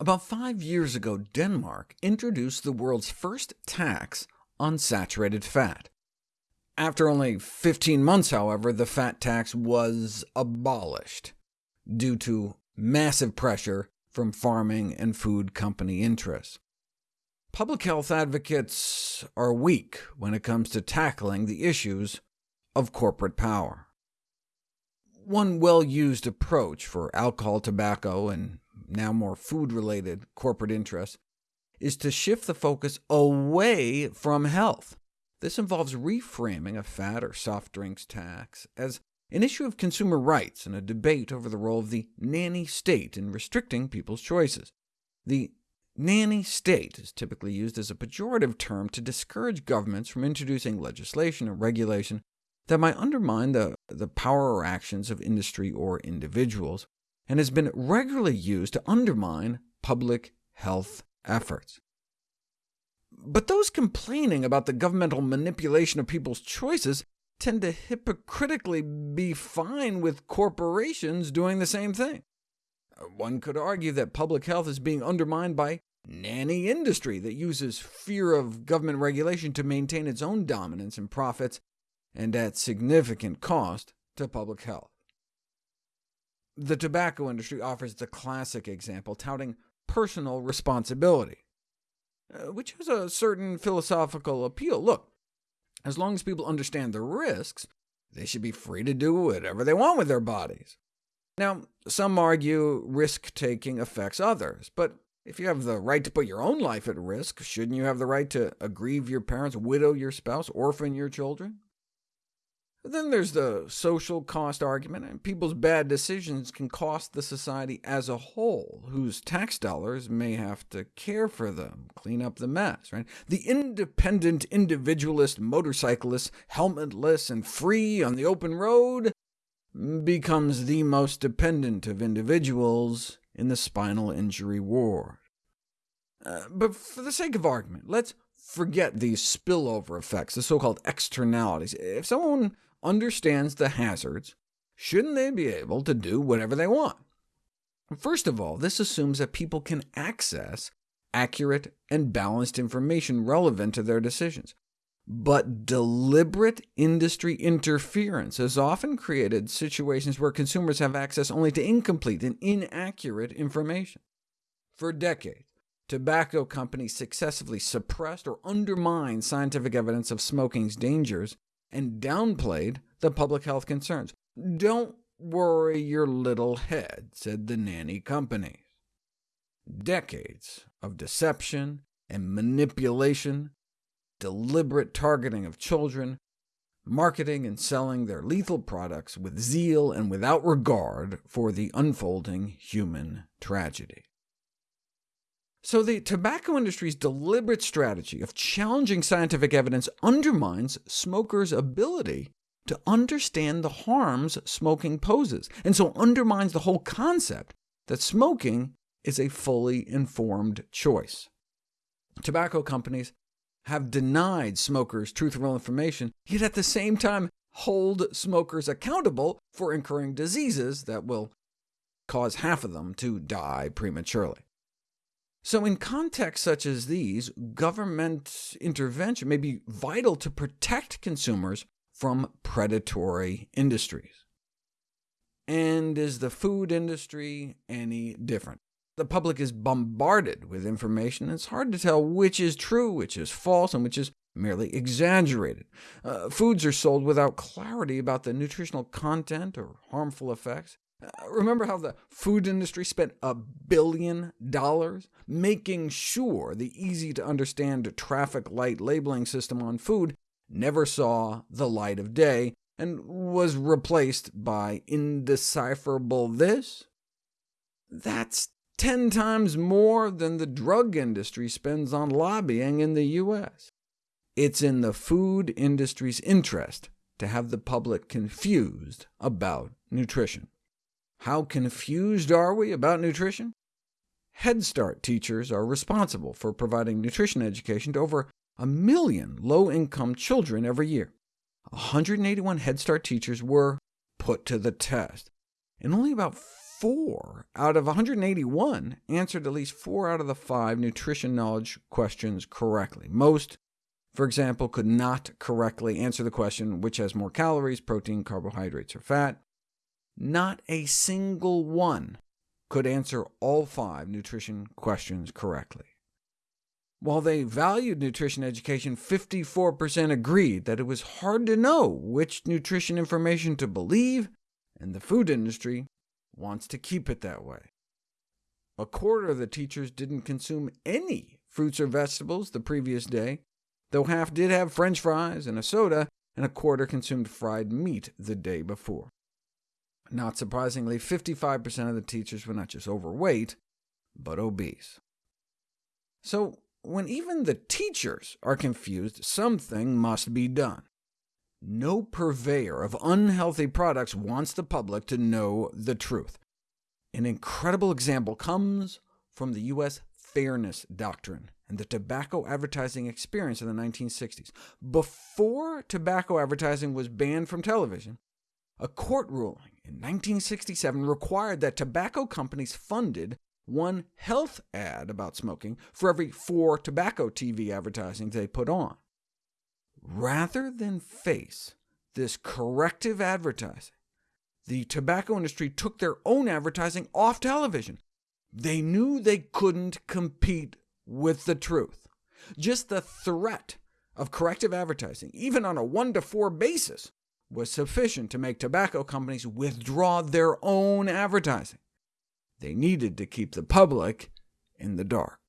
About five years ago, Denmark introduced the world's first tax on saturated fat. After only 15 months, however, the fat tax was abolished, due to massive pressure from farming and food company interests. Public health advocates are weak when it comes to tackling the issues of corporate power. One well-used approach for alcohol, tobacco, and now more food-related corporate interests, is to shift the focus away from health. This involves reframing a fat or soft drinks tax as an issue of consumer rights and a debate over the role of the nanny state in restricting people's choices. The nanny state is typically used as a pejorative term to discourage governments from introducing legislation or regulation that might undermine the, the power or actions of industry or individuals and has been regularly used to undermine public health efforts. But those complaining about the governmental manipulation of people's choices tend to hypocritically be fine with corporations doing the same thing. One could argue that public health is being undermined by nanny industry that uses fear of government regulation to maintain its own dominance and profits, and at significant cost to public health. The tobacco industry offers the classic example, touting personal responsibility, uh, which has a certain philosophical appeal. Look, as long as people understand the risks, they should be free to do whatever they want with their bodies. Now, some argue risk-taking affects others, but if you have the right to put your own life at risk, shouldn't you have the right to aggrieve your parents, widow your spouse, orphan your children? Then there's the social cost argument, and people's bad decisions can cost the society as a whole, whose tax dollars may have to care for them, clean up the mess. Right? The independent individualist motorcyclist, helmetless and free on the open road, becomes the most dependent of individuals in the spinal injury ward. Uh, but for the sake of argument, let's forget these spillover effects, the so-called externalities. If someone understands the hazards, shouldn't they be able to do whatever they want? First of all, this assumes that people can access accurate and balanced information relevant to their decisions. But deliberate industry interference has often created situations where consumers have access only to incomplete and inaccurate information. For decades, tobacco companies successfully suppressed or undermined scientific evidence of smoking's dangers and downplayed the public health concerns. Don't worry your little head, said the nanny companies. Decades of deception and manipulation, deliberate targeting of children, marketing and selling their lethal products with zeal and without regard for the unfolding human tragedy. So the tobacco industry's deliberate strategy of challenging scientific evidence undermines smokers' ability to understand the harms smoking poses, and so undermines the whole concept that smoking is a fully informed choice. Tobacco companies have denied smokers truthful information, yet at the same time hold smokers accountable for incurring diseases that will cause half of them to die prematurely. So in contexts such as these, government intervention may be vital to protect consumers from predatory industries. And is the food industry any different? The public is bombarded with information, and it's hard to tell which is true, which is false, and which is merely exaggerated. Uh, foods are sold without clarity about the nutritional content or harmful effects. Uh, remember how the food industry spent a billion dollars making sure the easy-to-understand traffic light labeling system on food never saw the light of day, and was replaced by indecipherable this? That's 10 times more than the drug industry spends on lobbying in the U.S. It's in the food industry's interest to have the public confused about nutrition. How confused are we about nutrition? Head Start teachers are responsible for providing nutrition education to over a million low-income children every year. 181 Head Start teachers were put to the test, and only about four out of 181 answered at least four out of the five nutrition knowledge questions correctly. Most, for example, could not correctly answer the question, which has more calories, protein, carbohydrates, or fat. Not a single one could answer all five nutrition questions correctly. While they valued nutrition education, 54% agreed that it was hard to know which nutrition information to believe, and the food industry wants to keep it that way. A quarter of the teachers didn't consume any fruits or vegetables the previous day, though half did have french fries and a soda, and a quarter consumed fried meat the day before. Not surprisingly, 55% of the teachers were not just overweight, but obese. So when even the teachers are confused, something must be done. No purveyor of unhealthy products wants the public to know the truth. An incredible example comes from the U.S. Fairness Doctrine and the tobacco advertising experience in the 1960s. Before tobacco advertising was banned from television, a court ruling in 1967 required that tobacco companies funded one health ad about smoking for every four tobacco TV advertising they put on. Rather than face this corrective advertising, the tobacco industry took their own advertising off television. They knew they couldn't compete with the truth. Just the threat of corrective advertising, even on a 1 to 4 basis, was sufficient to make tobacco companies withdraw their own advertising. They needed to keep the public in the dark.